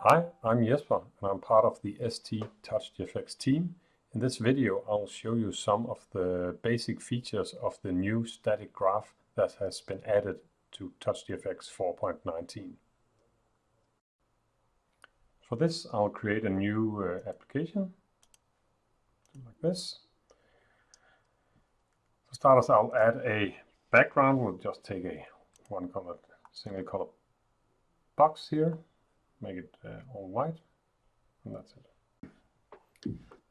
Hi, I'm Jesper and I'm part of the ST TouchGFX team. In this video I'll show you some of the basic features of the new static graph that has been added to TouchGFX 4.19. For this I'll create a new uh, application like this. For starters I'll add a background, we'll just take a one color, single color box here make it uh, all white and that's it.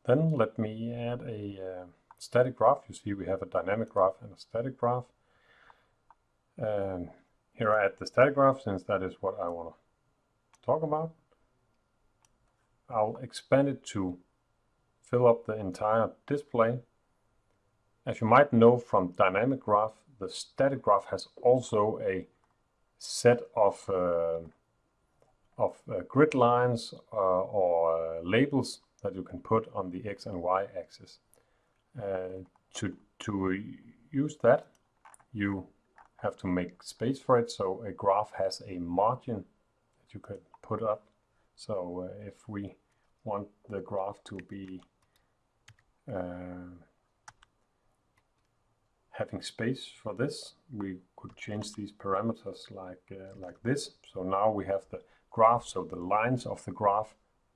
Then let me add a uh, static graph. You see we have a dynamic graph and a static graph. And here I add the static graph since that is what I want to talk about. I'll expand it to fill up the entire display. As you might know from dynamic graph, the static graph has also a set of uh, of uh, grid lines uh, or labels that you can put on the x and y axis. to, to use that, you have to make space for it, so a graph has a margin that you could put up. So uh, if we want the graph to be uh, having space for this, we could change these parameters like uh, like this. So now we have the graph, so the lines of the graph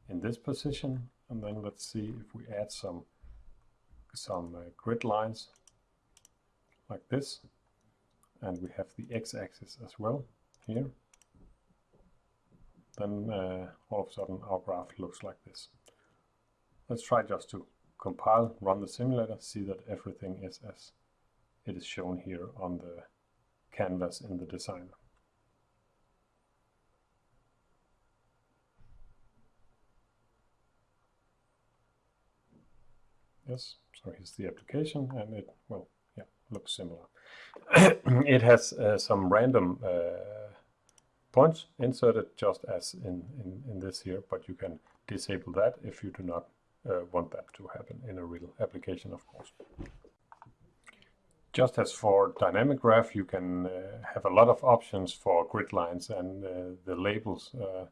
in this position. And then let's see if we add some, some uh, grid lines like this. And we have the x-axis as well here. Then uh, all of a sudden our graph looks like this. Let's try just to compile, run the simulator, see that everything is as it is shown here on the canvas in the designer. Yes, so here's the application and it, well, yeah, looks similar. it has uh, some random uh, points inserted just as in, in, in this here, but you can disable that if you do not uh, want that to happen in a real application, of course. Just as for dynamic graph, you can uh, have a lot of options for grid lines and uh, the labels uh,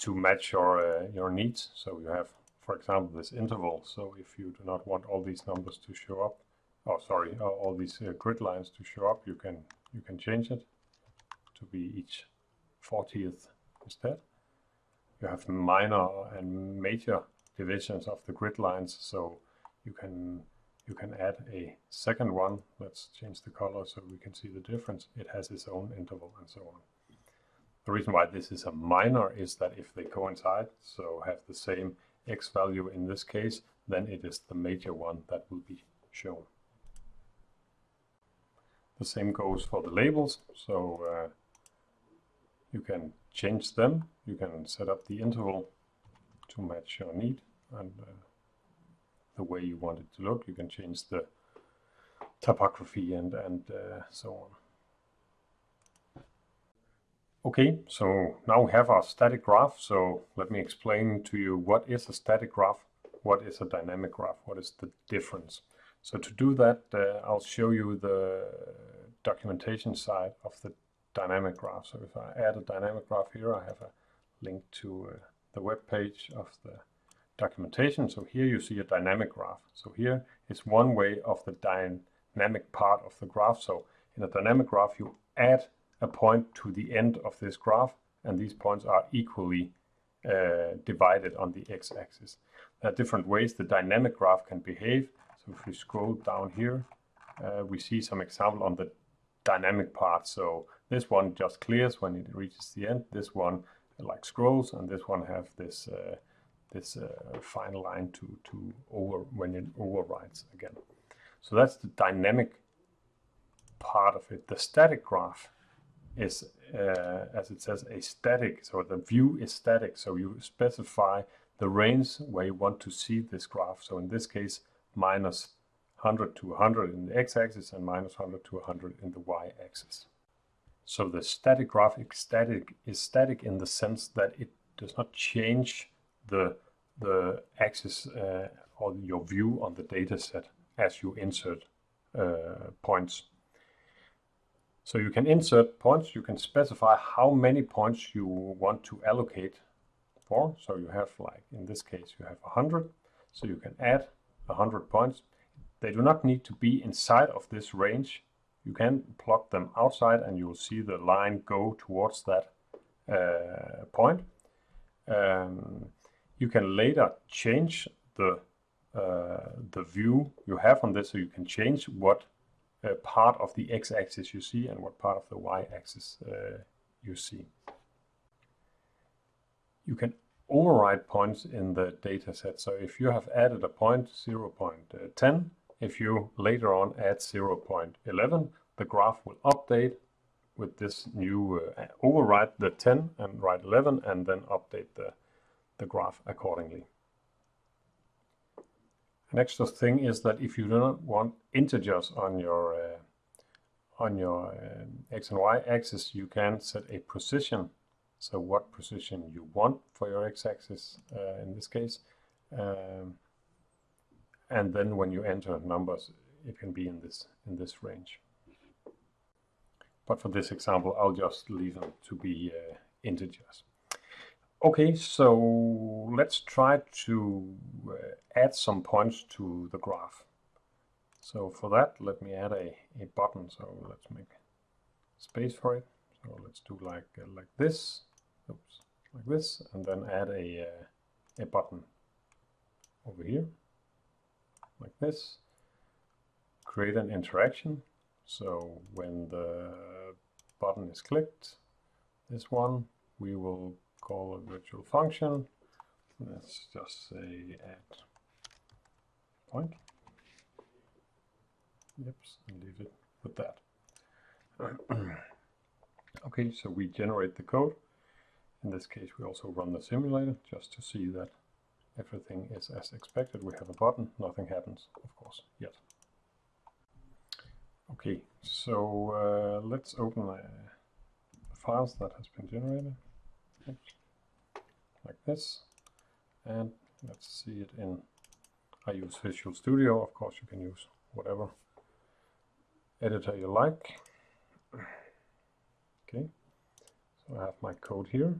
to match your, your needs. So you have for example, this interval. So if you do not want all these numbers to show up, oh sorry, all these grid lines to show up, you can you can change it to be each 40th instead. You have minor and major divisions of the grid lines, so you can you can add a second one. Let's change the color so we can see the difference. It has its own interval and so on. The reason why this is a minor is that if they coincide, so have the same x value in this case, then it is the major one that will be shown. The same goes for the labels, so uh, you can change them. You can set up the interval to match your need and uh, the way you want it to look. You can change the typography and, and uh, so on. Okay, so now we have our static graph. So let me explain to you what is a static graph, what is a dynamic graph, what is the difference. So to do that, uh, I'll show you the documentation side of the dynamic graph. So if I add a dynamic graph here, I have a link to uh, the web page of the documentation. So here you see a dynamic graph. So here is one way of the dynamic part of the graph. So in a dynamic graph, you add a point to the end of this graph, and these points are equally uh, divided on the x-axis. There are different ways the dynamic graph can behave. So if we scroll down here, uh, we see some example on the dynamic part. So this one just clears when it reaches the end. This one like scrolls, and this one have this uh, this uh, fine line to to over when it overrides again. So that's the dynamic part of it. The static graph is, uh, as it says, a static. So the view is static. So you specify the range where you want to see this graph. So in this case, minus 100 to 100 in the x-axis and minus 100 to 100 in the y-axis. So the static graph static, is static in the sense that it does not change the, the axis uh, or your view on the data set as you insert uh, points So you can insert points, you can specify how many points you want to allocate for. So you have like, in this case, you have 100. So you can add 100 points. They do not need to be inside of this range. You can plot them outside and you will see the line go towards that uh, point. Um, you can later change the uh, the view you have on this so you can change what uh, part of the x-axis you see and what part of the y-axis uh, you see. You can override points in the data set. So if you have added a point 0 0.10, if you later on add 0 0.11, the graph will update with this new uh, override the 10 and write 11 and then update the, the graph accordingly. An extra thing is that if you do not want integers on your uh, on your uh, x and y axis, you can set a position. So what position you want for your x-axis uh, in this case. Um, and then when you enter numbers, it can be in this in this range. But for this example, I'll just leave them to be uh, integers. Okay, so let's try to uh, add some points to the graph. So for that, let me add a, a button. So let's make space for it. So let's do like uh, like this, oops, like this, and then add a uh, a button over here, like this. Create an interaction. So when the button is clicked, this one, we will call a virtual function. Let's just say add point. Yep, and leave it with that. okay, so we generate the code. In this case, we also run the simulator just to see that everything is as expected. We have a button, nothing happens, of course, yet. Okay, so uh, let's open the files that has been generated. Like this. And let's see it in, I use Visual Studio, of course you can use whatever editor you like. Okay, so I have my code here.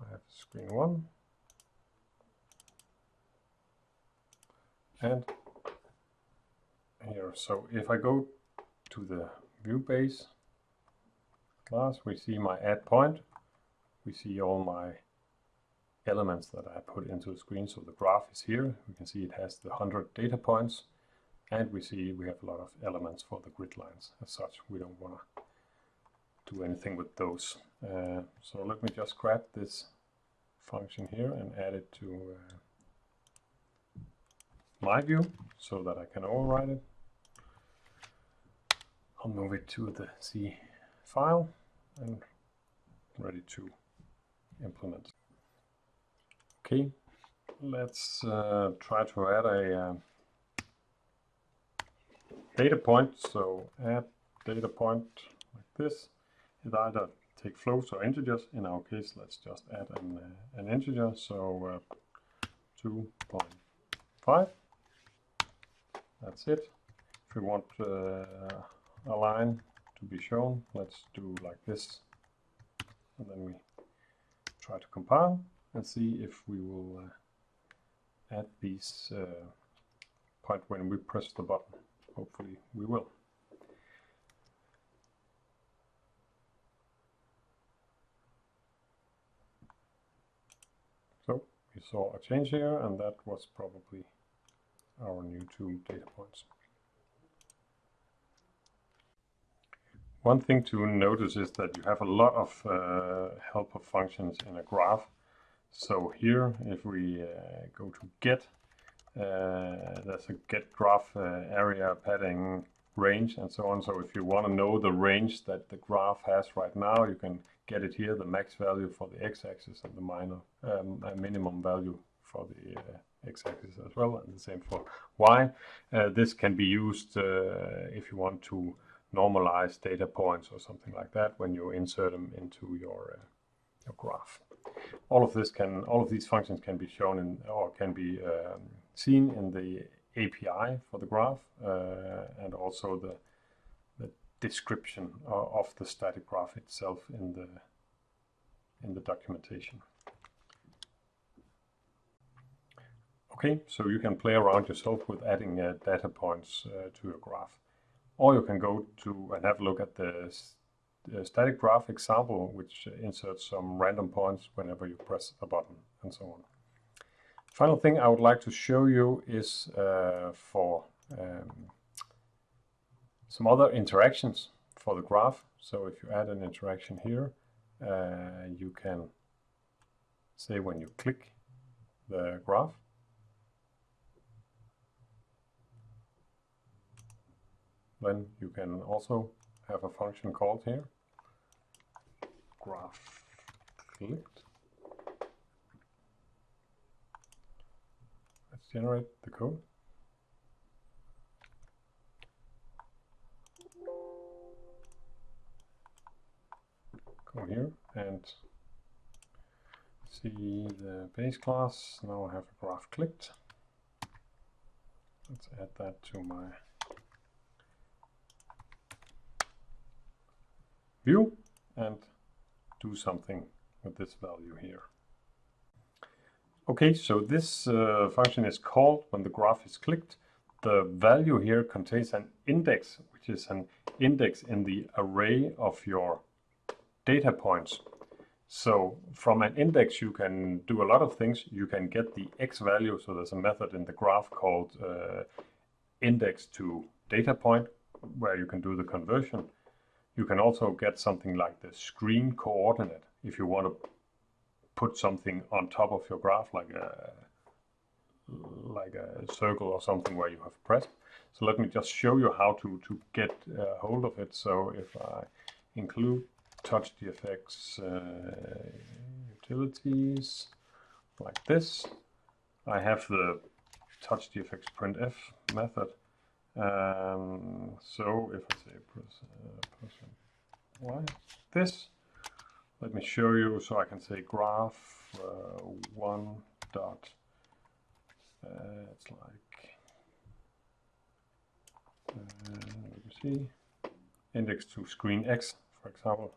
I have screen one. And here, so if I go to the view base class, we see my add point we see all my elements that I put into the screen. So the graph is here. We can see it has the 100 data points. And we see we have a lot of elements for the grid lines. As such, we don't want to do anything with those. Uh, so let me just grab this function here and add it to uh, my view so that I can override it. I'll move it to the C file and ready to implement. Okay, let's uh, try to add a uh, data point. So add data point like this. It either take floats or integers. In our case, let's just add an, uh, an integer. So uh, 2.5. That's it. If we want uh, a line to be shown, let's do like this. And then we try to compile and see if we will uh, add these uh, point when we press the button. Hopefully we will. So we saw a change here and that was probably our new two data points. One thing to notice is that you have a lot of uh, helper functions in a graph. So here, if we uh, go to get, uh, there's a get graph uh, area padding range and so on. So if you want to know the range that the graph has right now, you can get it here, the max value for the x-axis and the minor um, minimum value for the uh, x-axis as well, and the same for y. Uh, this can be used if you want to normalize data points or something like that when you insert them into your, uh, your graph. All of this can, all of these functions can be shown in or can be um, seen in the API for the graph uh, and also the description of the static graph itself in the in the documentation. Okay, so you can play around yourself with adding uh, data points uh, to your graph. Or you can go to and have a look at the, static graph example, which inserts some random points whenever you press a button and so on. Final thing I would like to show you is uh, for um, some other interactions for the graph. So if you add an interaction here, uh, you can say when you click the graph, then you can also have a function called here, graph clicked. Let's generate the code. Go here and see the base class. Now I have a graph clicked. Let's add that to my view and do something with this value here. Okay, so this uh, function is called when the graph is clicked. The value here contains an index, which is an index in the array of your data points. So from an index, you can do a lot of things. You can get the x value. So there's a method in the graph called uh, index to data point, where you can do the conversion. You can also get something like the screen coordinate if you want to put something on top of your graph, like a like a circle or something where you have pressed. So let me just show you how to, to get uh, hold of it. So if I include TouchGFX uh, utilities like this, I have the TouchGFX printf method um, so if I say press, uh, this, let me show you so I can say graph uh, one dot, uh, it's like, uh, let me see, index to screen x, for example.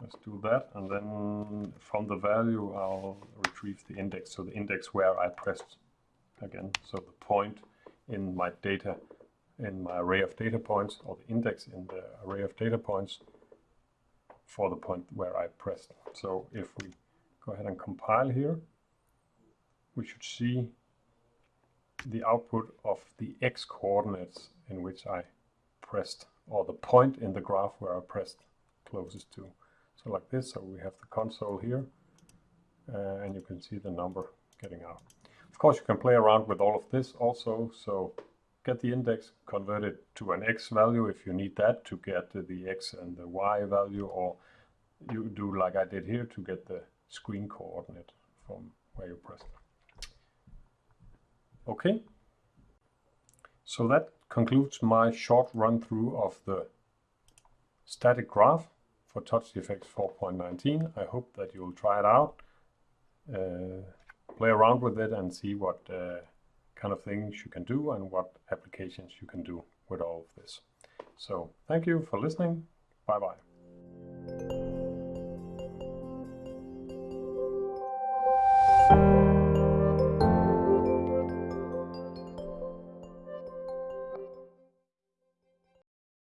Let's do that, and then from the value I'll retrieve the index, so the index where I pressed again, so the point in my data, in my array of data points, or the index in the array of data points for the point where I pressed. So if we go ahead and compile here, we should see the output of the x coordinates in which I pressed, or the point in the graph where I pressed closest to. So like this, so we have the console here, uh, and you can see the number getting out. Of course, you can play around with all of this also. So get the index, convert it to an x value if you need that to get the x and the y value, or you do like I did here to get the screen coordinate from where you pressed. Okay. So that concludes my short run through of the static graph for TouchGFX 4.19. I hope that you'll try it out. Uh, play around with it and see what uh, kind of things you can do and what applications you can do with all of this. So thank you for listening. Bye bye.